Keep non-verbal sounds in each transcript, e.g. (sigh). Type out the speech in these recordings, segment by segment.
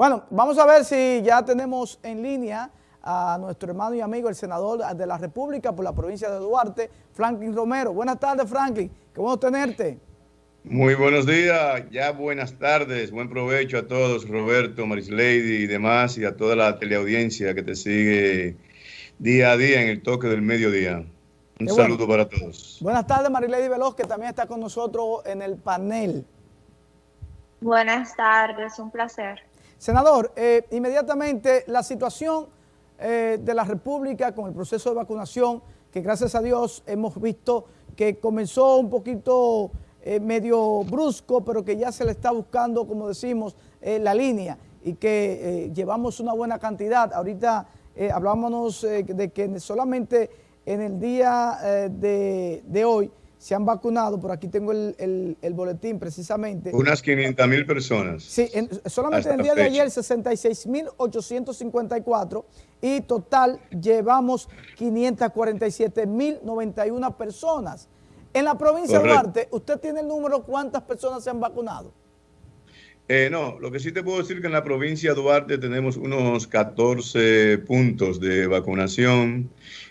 Bueno, vamos a ver si ya tenemos en línea a nuestro hermano y amigo, el senador de la República por la provincia de Duarte, Franklin Romero. Buenas tardes, Franklin. Qué bueno tenerte. Muy buenos días, ya buenas tardes, buen provecho a todos, Roberto, Marislady y demás, y a toda la teleaudiencia que te sigue día a día en el toque del mediodía. Un saludo para todos. Buenas tardes, Marislady Veloz, que también está con nosotros en el panel. Buenas tardes, un placer. Senador, eh, inmediatamente la situación eh, de la República con el proceso de vacunación, que gracias a Dios hemos visto que comenzó un poquito eh, medio brusco, pero que ya se le está buscando, como decimos, la línea y que llevamos una buena cantidad. Ahorita hablábamos de que solamente en el día de hoy se han vacunado, por aquí tengo el, boletín precisamente. Unas 500 mil personas. Sí, solamente en el día de ayer 66.854 y total llevamos 547.091 personas. En la provincia de Duarte, ¿usted tiene el número cuántas personas se han vacunado? Eh, no, lo que sí te puedo decir que en la provincia de Duarte tenemos unos 14 puntos de vacunación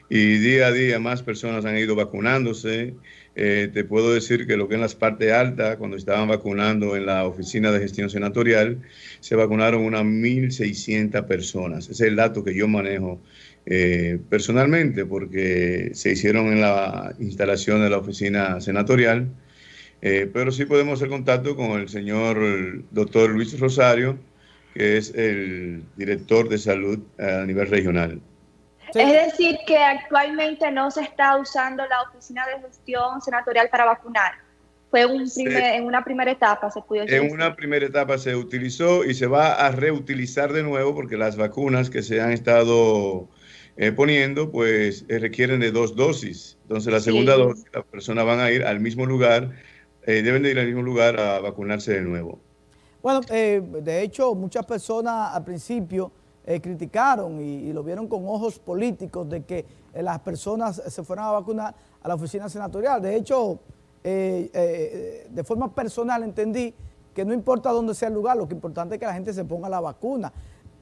y día a día más personas han ido vacunándose. Eh, te puedo decir que lo que en las partes altas, cuando estaban vacunando en la oficina de gestión senatorial, se vacunaron unas 1.600 personas. Ese es el dato que yo manejo eh, personalmente, porque se hicieron en la instalación de la oficina senatorial. Eh, pero sí podemos hacer contacto con el señor doctor Luis Rosario, que es el director de salud a nivel regional. Es decir, que actualmente no se está usando la oficina de gestión senatorial para vacunar. Fue un en una primera etapa, se pudo En una primera etapa se utilizó y se va a reutilizar de nuevo porque las vacunas que se han estado eh, poniendo, pues eh, requieren de dos dosis. Entonces, la segunda dosis, las personas van a ir al mismo lugar, eh, deben de ir al mismo lugar a vacunarse de nuevo. Bueno, de hecho, muchas personas al principio eh, criticaron y, lo vieron con ojos políticos de que eh, las personas se fueran a vacunar a la oficina senatorial. De hecho, eh, de forma personal entendí que no importa dónde sea el lugar, lo que importante es que la gente se ponga la vacuna.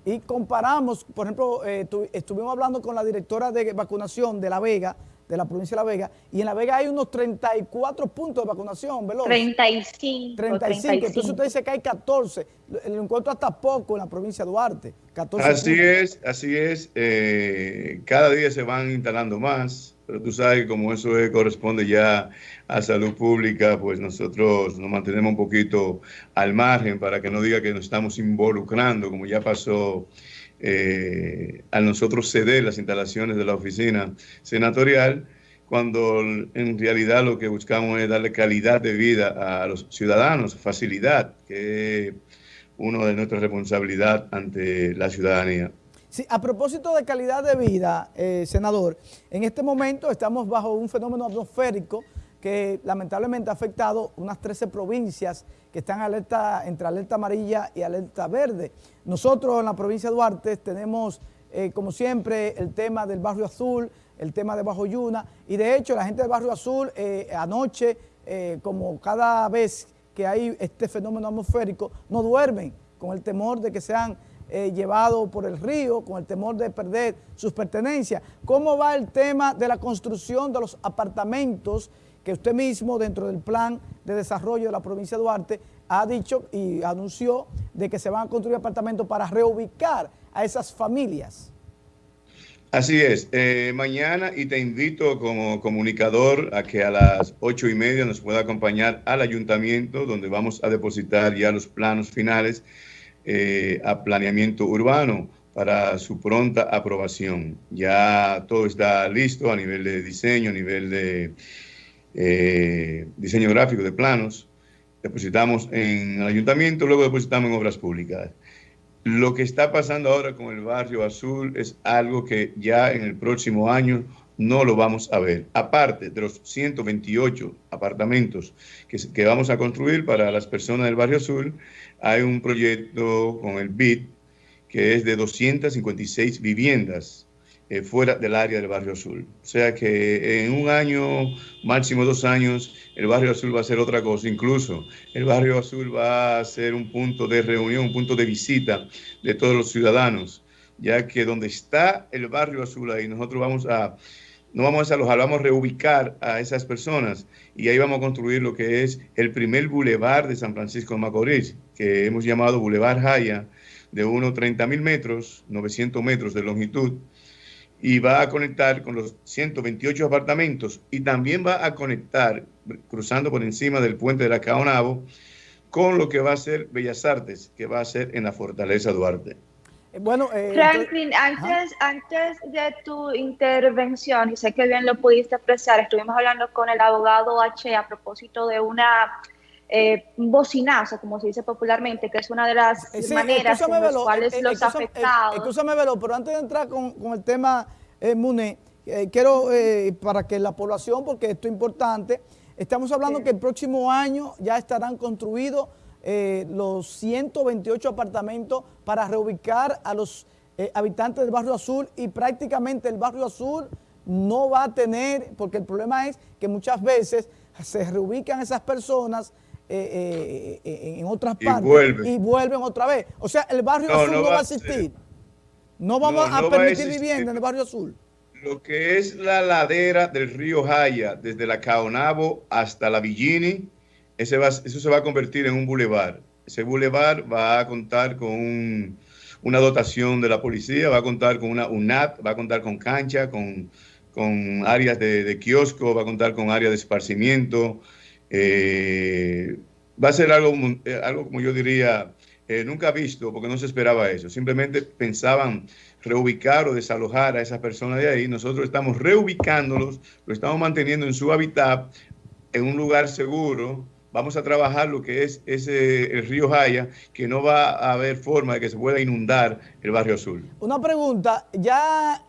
Y comparamos, por ejemplo, estuvimos hablando con la directora de vacunación de La Vega, de la provincia de La Vega, y en La Vega hay unos 34 puntos de vacunación, ¿verdad? 35. 35. Entonces usted dice que hay 14. Lo encuentro hasta poco en la provincia de Duarte. 14 así es, así es. Eh, cada día se van instalando más, pero tú sabes que como eso corresponde ya a salud pública, pues nosotros nos mantenemos un poquito al margen para que no diga que nos estamos involucrando, como ya pasó eh, a nosotros ceder las instalaciones de la oficina senatorial, cuando en realidad lo que buscamos es darle calidad de vida a los ciudadanos, facilidad, que es uno de nuestras responsabilidades ante la ciudadanía. Sí, a propósito de calidad de vida, eh, senador, en este momento estamos bajo un fenómeno atmosférico que lamentablemente ha afectado unas 13 provincias que están alerta, entre alerta amarilla y alerta verde. Nosotros en la provincia de Duarte tenemos, eh, como siempre, el tema del Barrio Azul, el tema de Bajo Yuna, y de hecho la gente del Barrio Azul eh, anoche, eh, como cada vez que hay este fenómeno atmosférico, no duermen con el temor de que sean llevados por el río, con el temor de perder sus pertenencias. ¿Cómo va el tema de la construcción de los apartamentos que usted mismo dentro del plan de desarrollo de la provincia de Duarte ha dicho y anunció de que se van a construir apartamentos para reubicar a esas familias. Así es. Eh, mañana, y te invito como comunicador a que a las ocho y media nos pueda acompañar al ayuntamiento, donde vamos a depositar ya los planos finales eh, a planeamiento urbano para su pronta aprobación. Ya todo está listo a nivel de diseño, a nivel de eh, diseño gráfico de planos, depositamos en el ayuntamiento, luego depositamos en obras públicas. Lo que está pasando ahora con el barrio azul es algo que ya en el próximo año no lo vamos a ver. Aparte de los 128 apartamentos que, que vamos a construir para las personas del barrio azul, hay un proyecto con el BID que es de 256 viviendas eh, fuera del área del barrio azul. O sea que en un año, máximo dos años, el barrio azul va a ser otra cosa. Incluso el barrio azul va a ser un punto de reunión, un punto de visita de todos los ciudadanos, ya que donde está el barrio azul ahí, nosotros vamos a, no vamos a desalojar, vamos a reubicar a esas personas y ahí vamos a construir lo que es el primer bulevar de San Francisco de Macorís, que hemos llamado Boulevard Jaya, de unos 30 mil metros, 900 metros de longitud y va a conectar con los 128 apartamentos y también va a conectar, cruzando por encima del puente de la Caonabo, con lo que va a ser Bellas Artes, que va a ser en la Fortaleza Duarte. Eh, bueno, eh, Franklin, antes, antes de tu intervención, y sé que bien lo pudiste apreciar, estuvimos hablando con el abogado H a propósito de una eh, bocinazo, como se dice popularmente, que es una de las eh, maneras en las cuales eh, los afectados... Escúchame, Velo, pero antes de entrar con, el tema, Mune, quiero, para que la población, porque esto es importante, estamos hablando que el próximo año ya estarán construidos los 128 apartamentos para reubicar a los habitantes del Barrio Azul y prácticamente el Barrio Azul no va a tener, porque el problema es que muchas veces se reubican esas personas eh, eh, eh, en otras partes y vuelven otra vez. O sea, el barrio azul no, va a existir. No vamos a permitir vivienda en el barrio azul. Lo que es la ladera del río Jaya, desde la Caonabo hasta la Villini, ese va, eso se va a convertir en un bulevar. Ese bulevar va a contar con una dotación de la policía, va a contar con una UNAT, va a contar con cancha, con, con áreas de, de kiosco, va a contar con áreas de esparcimiento, eh, va a ser algo, eh, algo como yo diría, eh, nunca visto, porque no se esperaba eso. Simplemente pensaban reubicar o desalojar a esas personas de ahí. Nosotros estamos reubicándolos, lo estamos manteniendo en su hábitat, en un lugar seguro. Vamos a trabajar lo que es ese el río Jaya, que no va a haber forma de que se pueda inundar el barrio azul. Una pregunta, ya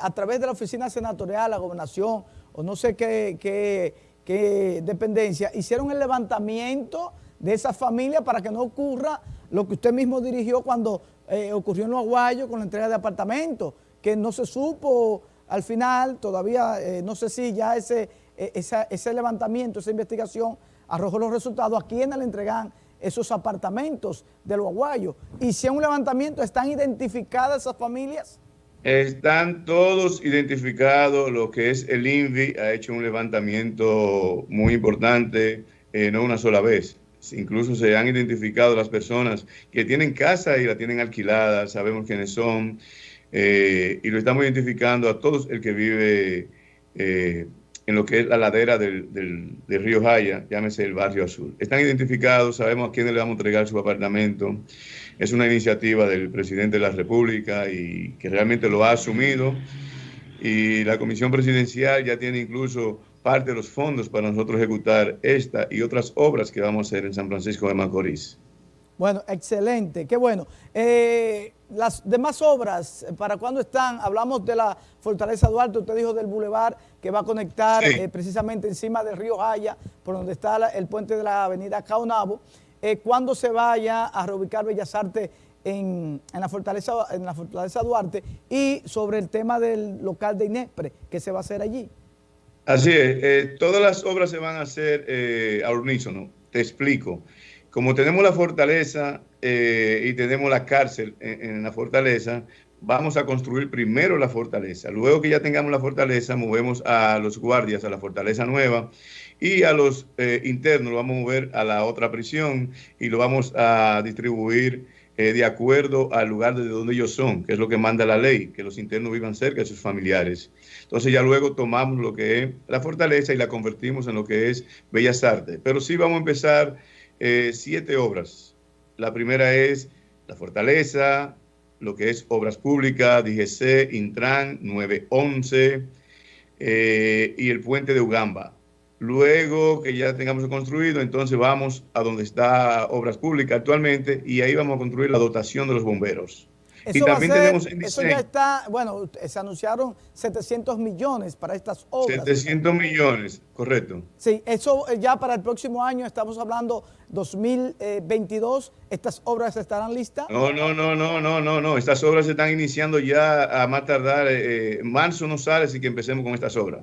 a través de la oficina senatorial, la gobernación, o no sé qué que dependencia hicieron el levantamiento de esa familia para que no ocurra lo que usted mismo dirigió cuando eh, ocurrió en Los Aguayos con la entrega de apartamentos, que no se supo al final, todavía eh, no sé si ya ese, eh, ese levantamiento, esa investigación arrojó los resultados, a quiénes le entregan esos apartamentos de Los Aguayos. Y si en un levantamiento, ¿están identificadas esas familias? Están todos identificados, lo que es el INVI ha hecho un levantamiento muy importante, eh, no una sola vez. Incluso se han identificado las personas que tienen casa y la tienen alquilada, sabemos quiénes son, eh, y lo estamos identificando a todos el que vive eh, en lo que es la ladera del, del, río Jaya, llámese el barrio azul. Están identificados, sabemos a quiénes le vamos a entregar su apartamento. Es una iniciativa del presidente de la República y que realmente lo ha asumido. Y la comisión presidencial ya tiene incluso parte de los fondos para nosotros ejecutar esta y otras obras que vamos a hacer en San Francisco de Macorís. Bueno, excelente, qué bueno. Eh, las demás obras, ¿para cuándo están? Hablamos de la Fortaleza Duarte, usted dijo del bulevar que va a conectar eh, precisamente encima del río Jaya, por donde está el puente de la avenida Caonabo. Eh, ¿Cuándo se vaya a reubicar Bellas Artes en, la Fortaleza, en la Fortaleza Duarte? Y sobre el tema del local de Inespre, ¿qué se va a hacer allí? Así es, todas las obras se van a hacer a unísono, te explico. Como tenemos la fortaleza eh, y tenemos la cárcel en, la fortaleza, vamos a construir primero la fortaleza. Luego que ya tengamos la fortaleza, movemos a los guardias a la fortaleza nueva y a los eh, internos lo vamos a mover a la otra prisión y lo vamos a distribuir eh, de acuerdo al lugar de donde ellos son, que es lo que manda la ley, que los internos vivan cerca de sus familiares. Entonces ya luego tomamos lo que es la fortaleza y la convertimos en lo que es Bellas Artes. Pero sí vamos a empezar eh, siete obras. La primera es La Fortaleza, lo que es Obras Públicas, DGC, Intran, 911 eh, y el puente de Ugamba. Luego que ya tengamos construido, entonces vamos a donde está Obras Públicas actualmente y ahí vamos a construir la dotación de los bomberos. Y también tenemos Eso ya está, bueno, se anunciaron 700 millones para estas obras. 700 millones, correcto. Sí, eso eh, ya para el próximo año, estamos hablando 2022, estas obras estarán listas. No, no, no, no, no, no, no, estas obras se están iniciando ya a más tardar, eh, marzo no sale si que empecemos con estas obras.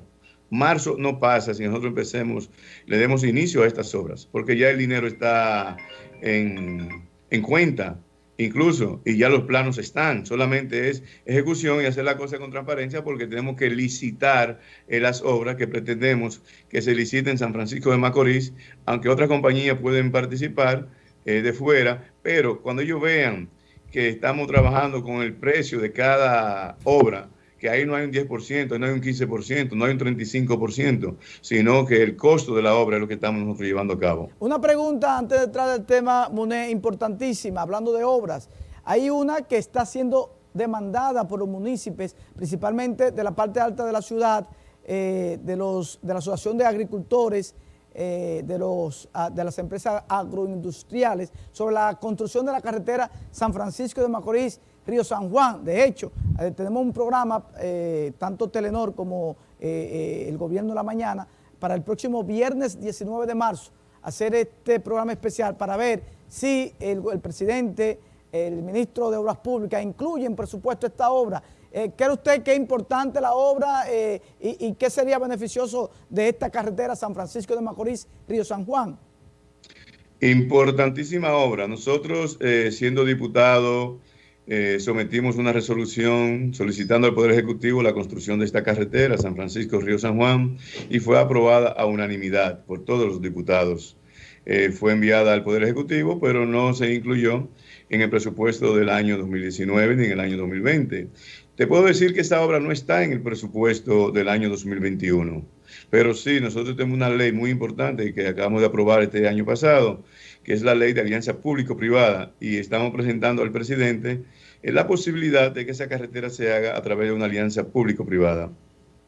Marzo no pasa si nosotros empecemos, le demos inicio a estas obras, porque ya el dinero está en, en cuenta incluso, y ya los planos están, solamente es ejecución y hacer la cosa con transparencia porque tenemos que licitar eh, las obras que pretendemos que se liciten en San Francisco de Macorís, aunque otras compañías pueden participar eh, de fuera, pero cuando ellos vean que estamos trabajando con el precio de cada obra, que ahí no hay un 10%, no hay un 15%, no hay un 35%, sino que el costo de la obra es lo que estamos nosotros llevando a cabo. Una pregunta antes de entrar al tema, Muné, importantísima, hablando de obras. Hay una que está siendo demandada por los municipios, principalmente de la parte alta de la ciudad, eh, de, los, de la Asociación de Agricultores, eh, de, los, ah, de las empresas agroindustriales, sobre la construcción de la carretera San Francisco de Macorís, Río San Juan. De hecho, eh, tenemos un programa, eh, tanto Telenor como eh, el Gobierno de la Mañana, para el próximo viernes 19 de marzo, hacer este programa especial para ver si el, presidente, el ministro de Obras Públicas incluye en presupuesto esta obra. ¿Cree usted que es importante la obra y, y, qué sería beneficioso de esta carretera San Francisco de Macorís, Río San Juan? Importantísima obra. Nosotros, siendo diputados, eh, sometimos una resolución solicitando al Poder Ejecutivo la construcción de esta carretera, San Francisco-Río San Juan, y fue aprobada a unanimidad por todos los diputados. Eh, fue enviada al Poder Ejecutivo, pero no se incluyó en el presupuesto del año 2019 ni en el año 2020. Te puedo decir que esta obra no está en el presupuesto del año 2021, pero sí, nosotros tenemos una ley muy importante que acabamos de aprobar este año pasado, que es la ley de alianza público-privada, y estamos presentando al presidente eh, la posibilidad de que esa carretera se haga a través de una alianza público-privada.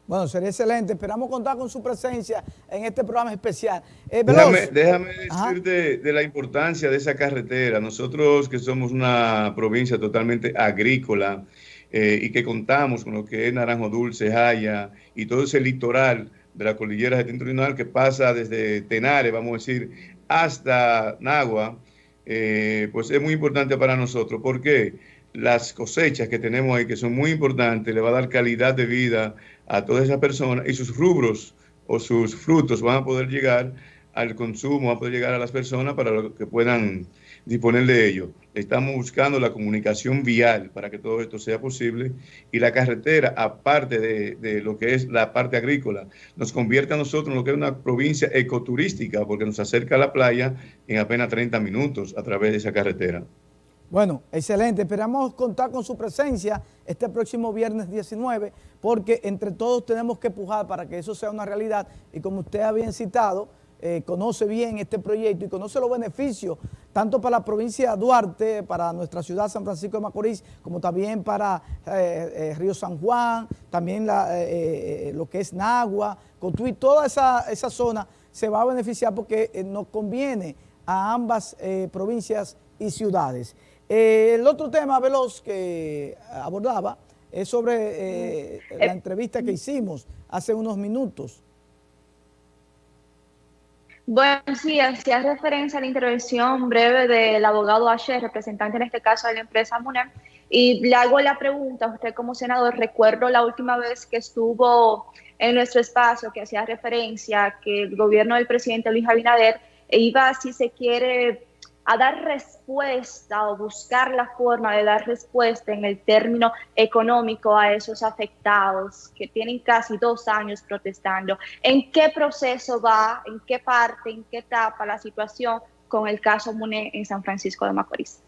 Bueno, sería excelente. Esperamos contar con su presencia en este programa especial. Eh, déjame, déjame decirte de la importancia de esa carretera. Nosotros que somos una provincia totalmente agrícola eh, y que contamos con lo que es Naranjo Dulce, Jaya y todo ese litoral de la cordillera septentrional que pasa desde Tenares, vamos a decir, hasta Nagua, eh, pues es muy importante para nosotros. porque Las cosechas que tenemos ahí, que son muy importantes, le va a dar calidad de vida a todas esas personas y sus rubros o sus frutos van a poder llegar al consumo, a poder llegar a las personas para que puedan disponer de ello. Estamos buscando la comunicación vial para que todo esto sea posible y la carretera, aparte de, lo que es la parte agrícola, nos convierte a nosotros en lo que es una provincia ecoturística porque nos acerca a la playa en apenas 30 minutos a través de esa carretera. Bueno, excelente. Esperamos contar con su presencia este próximo viernes 19 porque entre todos tenemos que empujar para que eso sea una realidad y como usted ha bien citado, eh, conoce bien este proyecto y conoce los beneficios, tanto para la provincia de Duarte, para nuestra ciudad San Francisco de Macorís, como también para eh, eh, Río San Juan, también lo que es Nagua, Cotuí, toda esa, esa, zona se va a beneficiar porque nos conviene a ambas provincias y ciudades. el otro tema veloz que abordaba es sobre la entrevista que hicimos hace unos minutos bueno, sí, hacía referencia a la intervención breve del abogado H, representante en este caso de la empresa MUNEM, y le hago la pregunta, usted como senador, recuerdo la última vez que estuvo en nuestro espacio, que hacía referencia que el gobierno del presidente Luis Abinader iba, si se quiere, a dar respuesta o buscar la forma de dar respuesta en el término económico a esos afectados que tienen casi dos años protestando. ¿En qué proceso va, en qué parte, en qué etapa la situación con el caso MUNE en San Francisco de Macorís?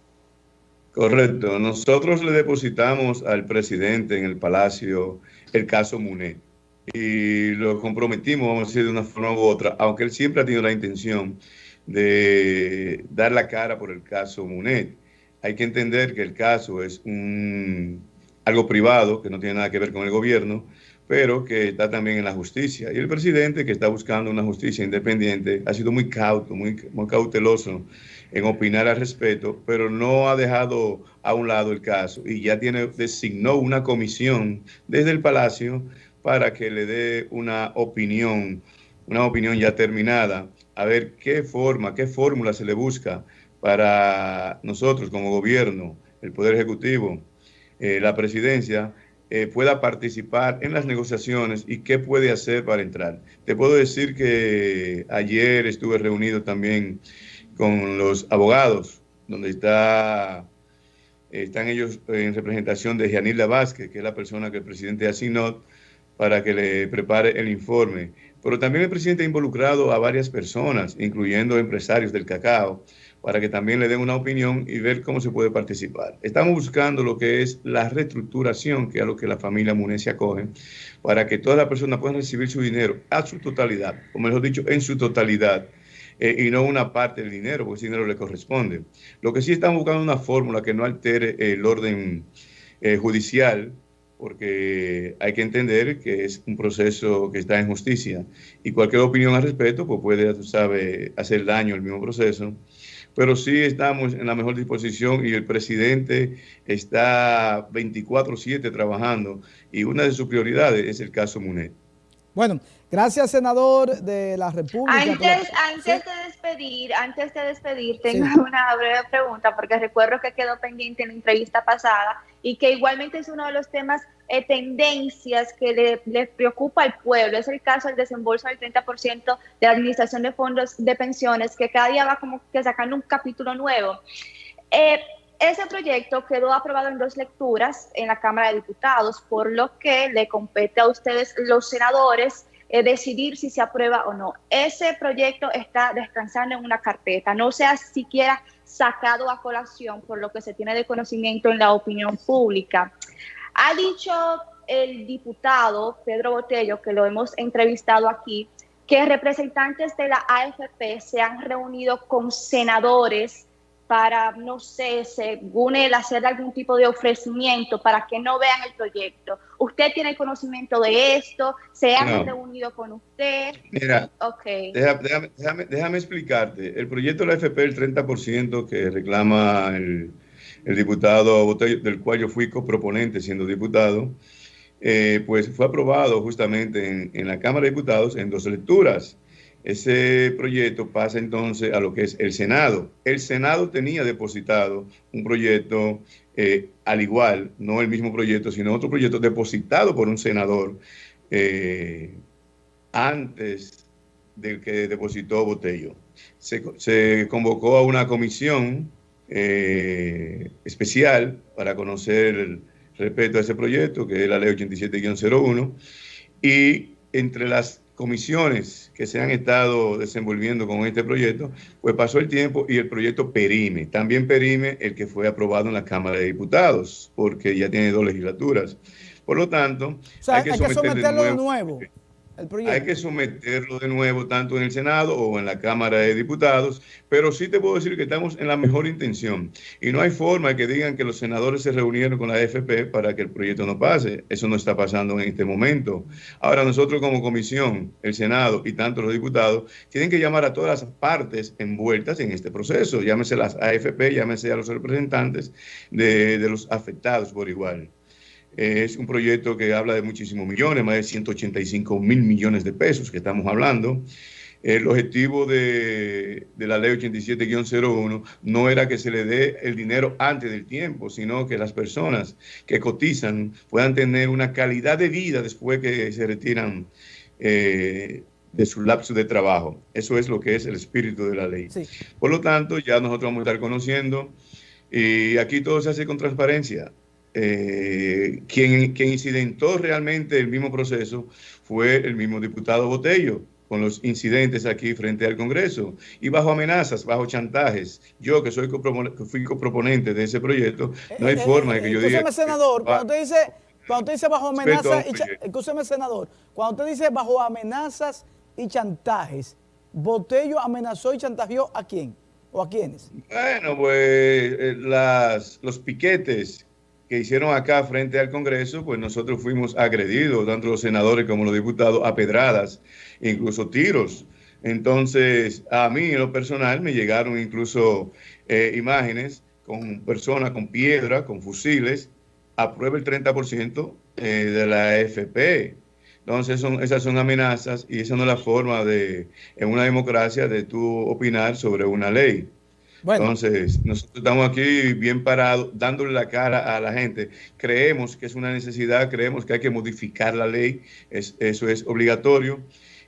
Correcto. Nosotros le depositamos al presidente en el Palacio el caso MUNE y lo comprometimos, vamos a decir, de una forma u otra, aunque él siempre ha tenido la intención de dar la cara por el caso Munet. Hay que entender que el caso es un, algo privado, que no tiene nada que ver con el gobierno, pero que está también en la justicia. Y el presidente, que está buscando una justicia independiente, ha sido muy cauto, muy, cauteloso en opinar al respecto, pero no ha dejado a un lado el caso y ya tiene designó una comisión desde el Palacio para que le dé una opinión, una opinión ya terminada, a ver qué forma, qué fórmula se le busca para nosotros como gobierno, el Poder Ejecutivo, eh, la presidencia, eh, pueda participar en las negociaciones y qué puede hacer para entrar. Te puedo decir que ayer estuve reunido también con los abogados, donde está, están ellos en representación de Gianilda Vázquez, que es la persona que el presidente asignó para que le prepare el informe. Pero también el presidente ha involucrado a varias personas, incluyendo empresarios del cacao, para que también le den una opinión y ver cómo se puede participar. Estamos buscando lo que es la reestructuración, que es lo que la familia Munecia acoge, para que todas las personas puedan recibir su dinero a su totalidad, o mejor dicho, en su totalidad, eh, y no una parte del dinero, porque ese dinero le corresponde. Lo que sí estamos buscando una fórmula que no altere el orden eh, judicial, porque hay que entender que es un proceso que está en justicia y cualquier opinión al respecto pues puede, tú sabes, hacer daño al mismo proceso pero sí estamos en la mejor disposición y el presidente está 24/7 trabajando y una de sus prioridades es el caso Munet. Bueno, gracias senador de la República. Antes, antes de despedir, antes de despedir, tengo (laughs) una breve pregunta porque recuerdo que quedó pendiente en la entrevista pasada y que igualmente es uno de los temas eh, tendencias que le, preocupa al pueblo. Es el caso del desembolso del 30% de la administración de fondos de pensiones, que cada día va como que sacando un capítulo nuevo. Eh, ese proyecto quedó aprobado en dos lecturas en la Cámara de Diputados, por lo que le compete a ustedes, los senadores, decidir si se aprueba o no. Ese proyecto está descansando en una carpeta, no se ha siquiera sacado a colación por lo que se tiene de conocimiento en la opinión pública. Ha dicho el diputado Pedro Botello, que lo hemos entrevistado aquí, que representantes de la AFP se han reunido con senadores para, no sé, según él, hacer algún tipo de ofrecimiento para que no vean el proyecto. ¿Usted tiene conocimiento de esto? ¿Se han reunido con usted? Mira, okay. déjame, déjame, explicarte. El proyecto de la AFP, el 30% que reclama el el diputado Botello, del cual yo fui coproponente siendo diputado, eh, pues fue aprobado justamente en, la Cámara de Diputados en dos lecturas. Ese proyecto pasa entonces a lo que es el Senado. El Senado tenía depositado un proyecto eh, al igual, no el mismo proyecto, sino otro proyecto depositado por un senador eh, antes del que depositó Botello. Se, convocó a una comisión eh, especial para conocer el respeto a ese proyecto, que es la ley 87-01, y entre las comisiones que se han estado desenvolviendo con este proyecto, pues pasó el tiempo y el proyecto perime. También perime el que fue aprobado en la Cámara de Diputados, porque ya tiene dos legislaturas. Por lo tanto, hay que, someterlo de nuevo hay que someterlo de nuevo tanto en el Senado o en la Cámara de Diputados, pero sí te puedo decir que estamos en la mejor intención y no hay forma de que digan que los senadores se reunieron con la AFP para que el proyecto no pase. Eso no está pasando en este momento. Ahora nosotros como comisión, el Senado y tanto los diputados, tienen que llamar a todas las partes envueltas en este proceso, llámese las AFP, llámese a los representantes de, de los afectados por igual. Es un proyecto que habla de muchísimos millones, más de 185 mil millones de pesos que estamos hablando. El objetivo de, la ley 87-01 no era que se le dé el dinero antes del tiempo, sino que las personas que cotizan puedan tener una calidad de vida después que se retiran eh, de su lapso de trabajo. Eso es lo que es el espíritu de la ley. Por lo tanto, ya nosotros vamos a estar conociendo y aquí todo se hace con transparencia. Eh, quien, quien incidentó realmente el mismo proceso fue el mismo diputado Botello, con los incidentes aquí frente al Congreso y bajo amenazas, bajo chantajes. Yo que soy fui coproponente de ese proyecto, no hay eh, forma de que yo diga... senador, cuando usted dice, cuando usted dice bajo amenazas y senador, cuando usted dice bajo amenazas y chantajes, ¿Botello amenazó y chantajeó a quién? ¿O a quiénes? Bueno, pues eh, las, los piquetes que hicieron acá frente al Congreso, pues nosotros fuimos agredidos, tanto los senadores como los diputados, a pedradas, incluso tiros. Entonces, a mí en lo personal me llegaron incluso eh, imágenes con personas con piedra, con fusiles, aprueba el 30% eh, de la FP. Entonces, son, esas son amenazas y esa no es la forma de, en una democracia, de tú opinar sobre una ley. Entonces, nosotros estamos aquí bien parados, dándole la cara a la gente. Creemos que es una necesidad, creemos que hay que modificar la ley, eso es obligatorio,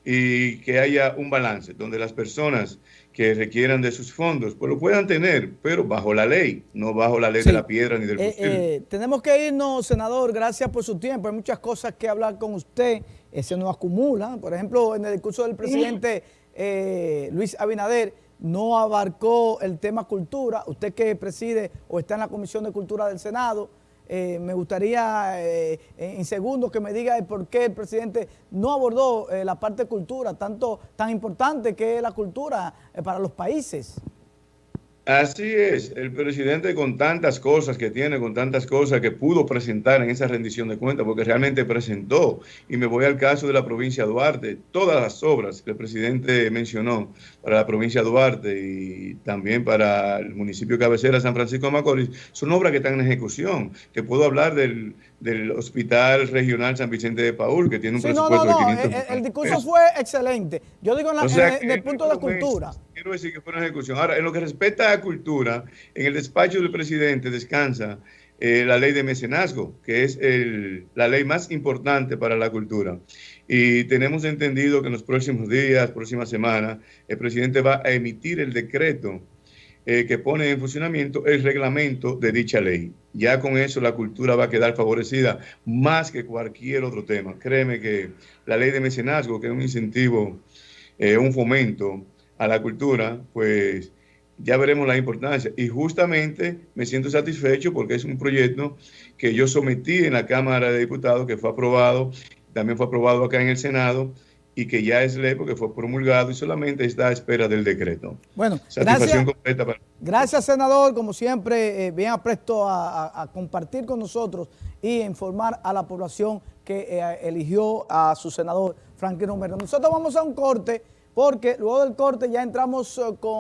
y que haya un balance donde las personas que requieran de sus fondos, pues lo puedan tener, pero bajo la ley, no bajo la ley de la piedra ni del eh, eh, Tenemos que irnos, senador, gracias por su tiempo. Hay muchas cosas que hablar con usted, eh, se nos acumula. Por ejemplo, en el discurso del presidente eh, Luis Abinader, no abarcó el tema cultura. Usted que preside o está en la Comisión de Cultura del Senado, eh, me gustaría eh, en segundos que me diga por qué el presidente no abordó eh, la parte de cultura, tanto tan importante que es la cultura para los países. Así es, el presidente con tantas cosas que tiene, con tantas cosas que pudo presentar en esa rendición de cuentas, porque realmente presentó, y me voy al caso de la provincia de Duarte, todas las obras que el presidente mencionó para la provincia de Duarte y también para el municipio de cabecera San Francisco de Macorís, son obras que están en ejecución, que puedo hablar del, Hospital Regional San Vicente de Paul, que tiene un presupuesto de 500 el, el discurso fue excelente. Yo digo en, el punto de la cultura. Quiero decir que fue una ejecución. Ahora, en lo que respecta a cultura, en el despacho del presidente descansa eh, la ley de mecenazgo, que es la ley más importante para la cultura. Y tenemos entendido que en los próximos días, próximas semanas, el presidente va a emitir el decreto eh, que pone en funcionamiento el reglamento de dicha ley. Ya con eso la cultura va a quedar favorecida más que cualquier otro tema. Créeme que la ley de mecenazgo, que es un incentivo, eh, un fomento a la cultura, pues ya veremos la importancia. Y justamente me siento satisfecho porque es un proyecto que yo sometí en la Cámara de Diputados, que fue aprobado, también fue aprobado acá en el Senado y que ya es ley porque fue promulgado y solamente está a espera del decreto. Bueno, gracias, gracias senador, como siempre, eh, bien apresto a, compartir con nosotros y informar a la población que eh, eligió a su senador Franklin Romero. Nosotros vamos a un corte porque luego del corte ya entramos eh, con...